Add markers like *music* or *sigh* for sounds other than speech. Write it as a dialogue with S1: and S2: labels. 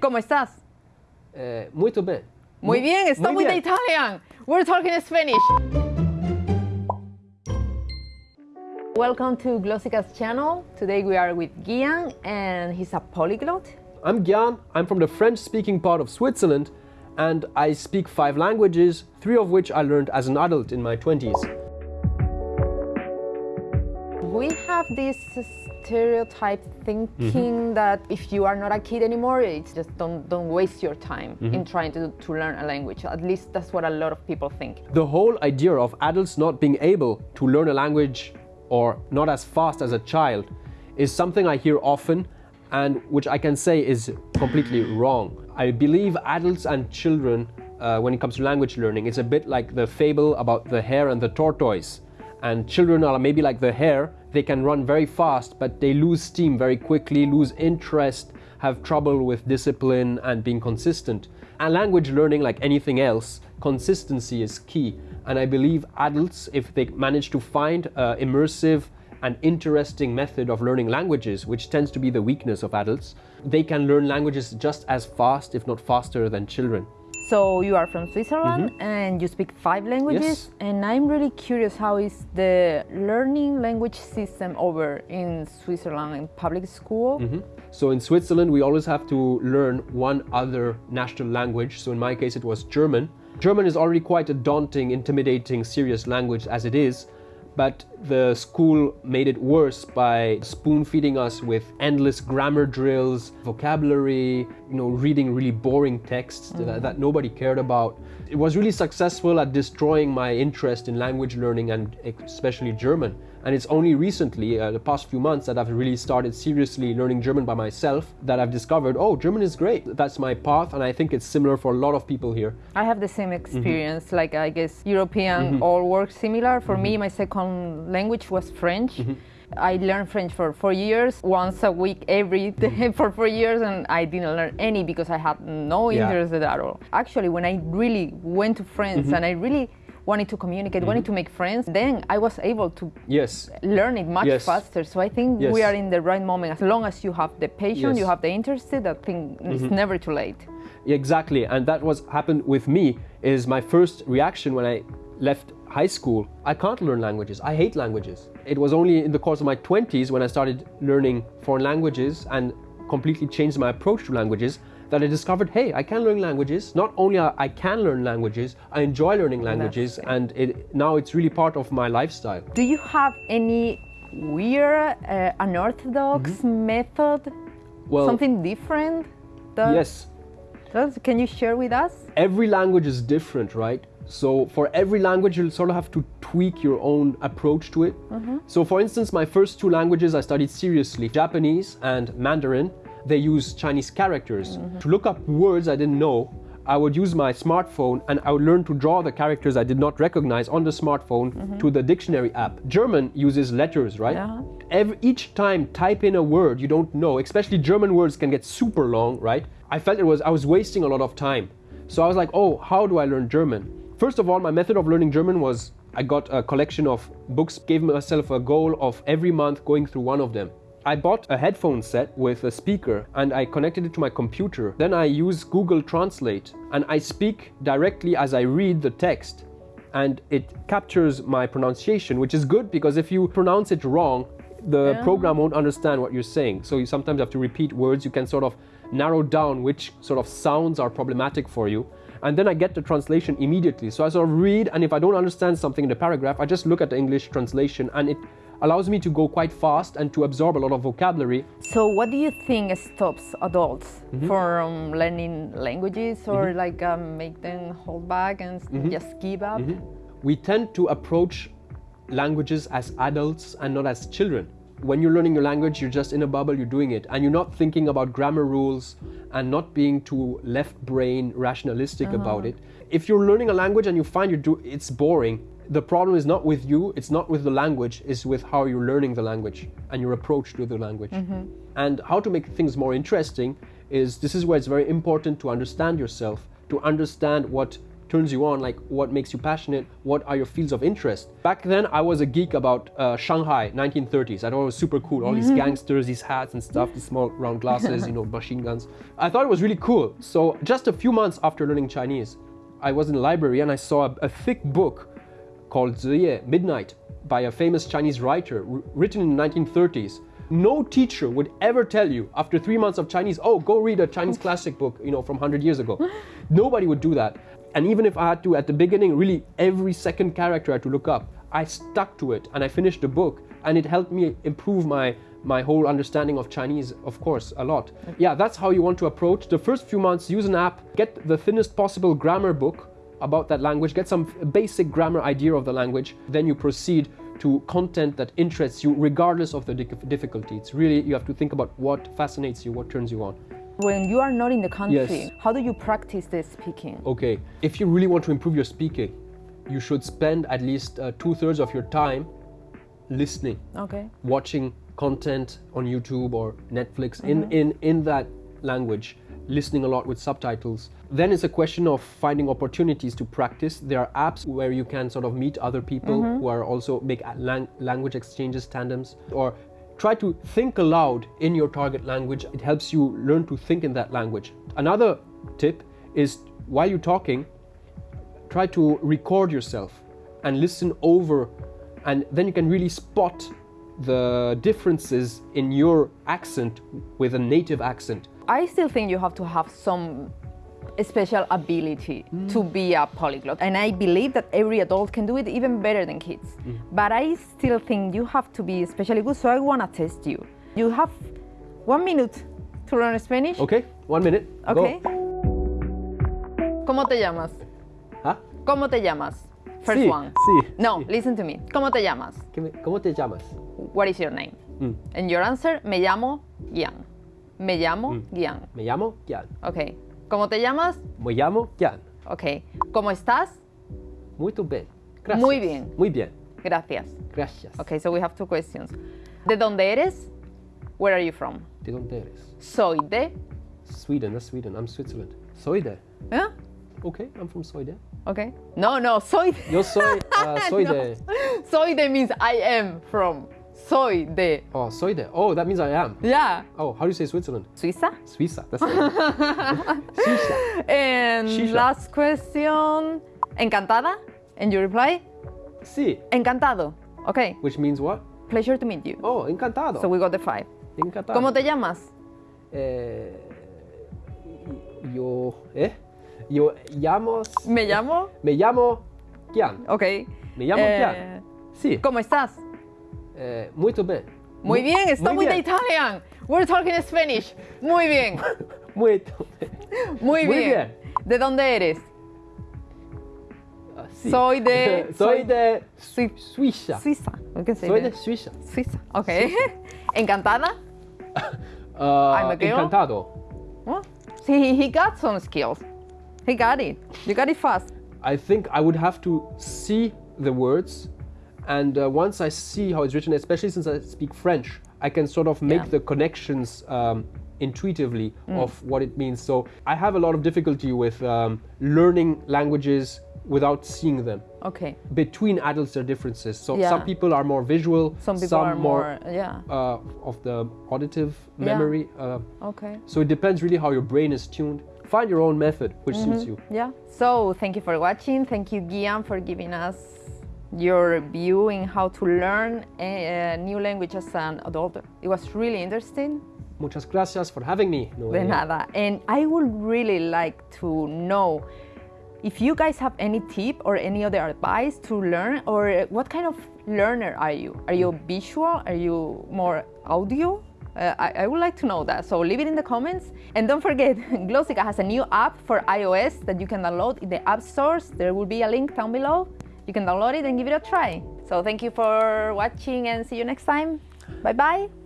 S1: ¿Cómo estás?
S2: Eh, muito bem.
S1: Muy bien, stop
S2: muy bien.
S1: Italian. We're talking Spanish. Welcome to Glossika's channel. Today we are with Gian and he's a polyglot.
S2: I'm Gian. I'm from the French-speaking part of Switzerland, and I speak five languages, three of which I learned as an adult in my 20s.
S1: We have this stereotype thinking that if you are not a kid anymore, it's just don't don't waste your time in trying to, to learn a language. At least that's what a lot of people think.
S2: The whole idea of adults not being able to learn a language or not as fast as a child is something I hear often and which I can say is completely wrong. I believe adults and children, uh, when it comes to language learning, it's a bit like the fable about the hare and the tortoise. And children are maybe like the hare, they can run very fast, but they lose steam very quickly, lose interest, have trouble with discipline and being consistent. And language learning, like anything else, consistency is key. And I believe adults, if they manage to find an immersive and interesting method of learning languages, which tends to be the weakness of adults, they can learn languages just as fast, if not faster, than children.
S1: So you are from Switzerland mm-hmm. and you speak five languages.
S2: Yes.
S1: And I'm really curious how is the learning language system over in Switzerland in public school? Mm-hmm.
S2: So in Switzerland, we always have to learn one other national language. So in my case, it was German. German is already quite a daunting, intimidating, serious language as it is. But the school made it worse by spoon feeding us with endless grammar drills, vocabulary, you know, reading really boring texts that, mm. that nobody cared about. It was really successful at destroying my interest in language learning and especially German. And it's only recently, uh, the past few months, that I've really started seriously learning German by myself that I've discovered, oh, German is great. That's my path, and I think it's similar for a lot of people here.
S1: I have the same mm-hmm. experience. Like I guess European mm-hmm. all work similar. For mm-hmm. me, my second language was French. Mm-hmm. I learned French for four years, once a week, every day mm-hmm. *laughs* for four years, and I didn't learn any because I had no
S2: Yeah.
S1: interest at all. Actually, when I really went to France mm-hmm. and I really wanted to communicate, wanted to make friends, then I was able to
S2: Yes.
S1: learn it much
S2: Yes.
S1: faster. So I think
S2: Yes.
S1: we are in the right moment. As long as you have the patience, you have the interest, I think it's never too late.
S2: Exactly, and that was happened with me. Is my first reaction when I left high school. I can't learn languages. I hate languages. It was only in the course of my 20s when I started learning foreign languages and completely changed my approach to languages that I discovered, hey, I can learn languages. Not only I I can learn languages, I enjoy learning languages, and it, now it's really part of my lifestyle.
S1: Do you have any weird, uh, unorthodox method?
S2: Mm-hmm. Well,
S1: Something different? that-
S2: yes,
S1: that- can you share with us?
S2: every language is different, right? So for every language, you'll sort of have to tweak your own approach to it. Mm-hmm. So for instance, my first two languages I studied seriously, Japanese and Mandarin, they use Chinese characters. Mm-hmm. To look up words I didn't know, I would use my smartphone and I would learn to draw the characters I did not recognize on the smartphone mm-hmm. to the dictionary app. German uses letters, right?
S1: Yeah.
S2: Every, each time type in a word you don't know, especially German words can get super long, right? I felt it was I was wasting a lot of time. So I was like, oh, how do I learn German? First of all, my method of learning German was I got a collection of books, gave myself a goal of every month going through one of them. I bought a headphone set with a speaker and I connected it to my computer. Then I use Google Translate and I speak directly as I read the text and it captures my pronunciation, which is good because if you pronounce it wrong, the
S1: Yeah.
S2: program won't understand what you're saying. So you sometimes have to repeat words. You can sort of narrow down which sort of sounds are problematic for you. And then I get the translation immediately. So I sort of read, and if I don't understand something in the paragraph, I just look at the English translation, and it allows me to go quite fast and to absorb a lot of vocabulary.
S1: So, what do you think stops adults
S2: Mm-hmm.
S1: from learning languages or like um, make them hold back and
S2: Mm-hmm.
S1: just give up?
S2: we tend to approach languages as adults and not as children. When you're learning your language, you're just in a bubble, you're doing it, and you're not thinking about grammar rules and not being too left brain rationalistic uh-huh. about it. If you're learning a language and you find you do it's boring, the problem is not with you, it's not with the language, it's with how you're learning the language and your approach to the language. Mm-hmm. And how to make things more interesting is this is where it's very important to understand yourself, to understand what turns you on, like what makes you passionate, what are your fields of interest. Back then, I was a geek about uh, Shanghai, 1930s. I thought it was super cool. All these gangsters, these hats and stuff, these small round glasses, you know, *laughs* machine guns. I thought it was really cool. So just a few months after learning Chinese, I was in the library and I saw a, a thick book called Ziye, Midnight, by a famous Chinese writer, written in the 1930s. No teacher would ever tell you after three months of Chinese, oh, go read a Chinese classic book, you know, from 100 years ago. Nobody would do that. And even if I had to, at the beginning, really every second character I had to look up, I stuck to it and I finished the book and it helped me improve my my whole understanding of Chinese, of course, a lot. Yeah, that's how you want to approach. The first few months, use an app, get the thinnest possible grammar book about that language, get some basic grammar idea of the language, then you proceed to content that interests you regardless of the difficulty. It's really, you have to think about what fascinates you, what turns you on.
S1: When you are not in the country,
S2: Yes.
S1: how do you practice the speaking?
S2: Okay, if you really want to improve your speaking, you should spend at least uh, two thirds of your time listening,
S1: Okay.
S2: watching content on YouTube or Netflix in, mm-hmm. in, in that language, listening a lot with subtitles. Then it's a question of finding opportunities to practice. There are apps where you can sort of meet other people mm-hmm. who are also make a lang- language exchanges, tandems, or try to think aloud in your target language. It helps you learn to think in that language. Another tip is while you're talking, try to record yourself and listen over and then you can really spot the differences in your accent with a native accent
S1: I still think you have to have some special ability to be a polyglot. And I believe that every adult can do it even better than kids. But I still think you have to be especially good. So I want to test you. You have one minute to learn Spanish.
S2: okay one minute Go.
S1: Okay. ¿Cómo te llamas?
S2: ¿Ah?
S1: ¿Cómo te llamas? First
S2: Sí,
S1: one.
S2: sí,
S1: No,
S2: sí.
S1: listen to me. ¿Cómo te llamas?
S2: ¿Qué me- ¿cómo te llamas?
S1: What is your name?
S2: Mm.
S1: And your answer, me llamo Gian. Me llamo
S2: Mm.
S1: Gian.
S2: me llamo Gian
S1: Ok. ¿Cómo te llamas?
S2: me llamo Gian
S1: Ok. ¿Cómo estás?
S2: muy bien Gracias.
S1: Muy bien.
S2: muy bien
S1: Gracias.
S2: gracias
S1: Okay, so we have two questions. ¿De dónde eres? Where are you from?
S2: ¿de dónde eres?
S1: Soy de.
S2: Sweden that's Sweden I'm Switzerland soy de
S1: ¿Eh?
S2: okay I'm from soy de
S1: Okay. No, no, soy de.
S2: yo soy uh, *laughs* soy
S1: No.
S2: de
S1: Soy de means I am from. Soy de.
S2: oh soy de oh that means I am
S1: Yeah.
S2: oh how do you say Switzerland
S1: Suiza.
S2: Suiza that's it. *laughs* Suiza
S1: And
S2: Shisha.
S1: last question. Encantada? And you reply?
S2: sí
S1: Encantado. Okay.
S2: which means what
S1: Pleasure to meet you.
S2: oh encantado
S1: So we got the five.
S2: encantado
S1: ¿Cómo te llamas?
S2: Eh, yo, ¿eh? Yo llamo,
S1: Me llamo.
S2: me llamo Gian.
S1: Ok.
S2: Me llamo
S1: Eh,
S2: Gian. Sí,
S1: ¿Cómo estás?
S2: Eh, muy bien.
S1: Muy bien, stop
S2: muy bien.
S1: Italian. We're talking Spanish. Muy bien. *laughs*
S2: Muy,
S1: Muy,
S2: Muy
S1: bien.
S2: bien.
S1: ¿De dónde eres?
S2: Ah, sí.
S1: Soy de- *laughs*
S2: soy de
S1: Sui-
S2: Suiza.
S1: Suiza.
S2: Soy de Suiza.
S1: Suiza. Okay. *laughs* Encantada?
S2: Ah,
S1: I'm a girl.
S2: encantado.
S1: Well, see, he got some skills. He got it. You got it fast.
S2: I think I would have to see the words, and uh, once I see how it's written, especially since I speak French, I can sort of make
S1: Yeah.
S2: the connections um, intuitively
S1: Mm.
S2: of what it means. So I have a lot of difficulty with um, learning languages without seeing them.
S1: Okay.
S2: Between adults, there are differences. So
S1: Yeah.
S2: some people are more visual,
S1: Some people are more, yeah.
S2: uh, of the auditive
S1: Yeah.
S2: memory. Uh,
S1: Okay.
S2: so it depends really how your brain is tuned. Find your own method which suits you.
S1: Yeah. So thank you for watching. Thank you, Guillaume, for giving us your view in how to learn a, new language as an adult. It was really interesting.
S2: Muchas gracias for having me.
S1: De nada. And I would really like to know if you guys have any tip or any other advice to learn, or what kind of learner are you? Are you visual? Are you more audio? Uh, I, I would like to know that. So leave it in the comments. And don't forget, *laughs* Glossika has a new app for iOS that you can download in the app stores. There will be a link down below. You can download it and give it a try. So thank you for watching and see you next time. Bye bye.